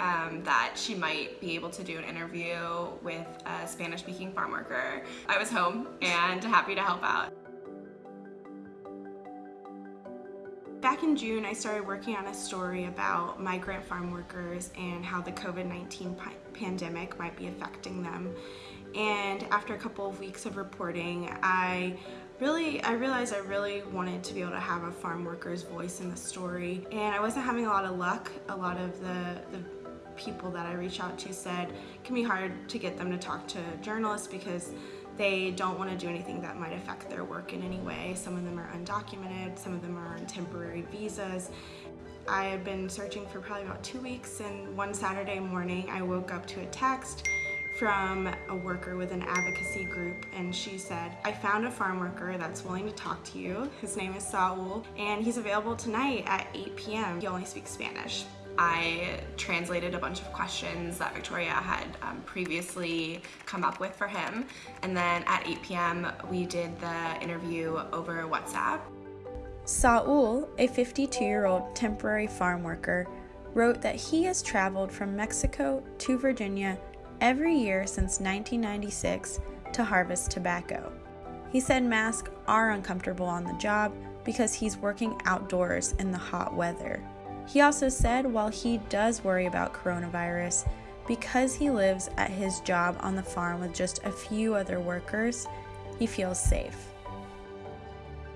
Um, able to do an interview with a Spanish-speaking farm worker. I was home and happy to help out. Back in June, I started working on a story about migrant farm workers and how the COVID-19 pandemic might be affecting them. And after a couple of weeks of reporting, I really, I realized I really wanted to be able to have a farm worker's voice in the story. And I wasn't having a lot of luck. A lot of the, the people that I reach out to said it can be hard to get them to talk to journalists because they don't want to do anything that might affect their work in any way. Some of them are undocumented, some of them are on temporary visas. I had been searching for probably about two weeks and one Saturday morning I woke up to a text from a worker with an advocacy group and she said, I found a farm worker that's willing to talk to you. His name is Saul and he's available tonight at 8 p.m. He only speaks Spanish. I translated a bunch of questions that Victoria had um, previously come up with for him. And then at 8 p.m. we did the interview over WhatsApp. Saul, a 52-year-old temporary farm worker, wrote that he has traveled from Mexico to Virginia every year since 1996 to harvest tobacco. He said masks are uncomfortable on the job because he's working outdoors in the hot weather. He also said while he does worry about coronavirus, because he lives at his job on the farm with just a few other workers, he feels safe.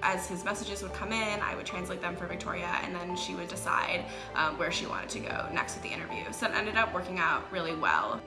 As his messages would come in, I would translate them for Victoria and then she would decide um, where she wanted to go next with the interview. So it ended up working out really well.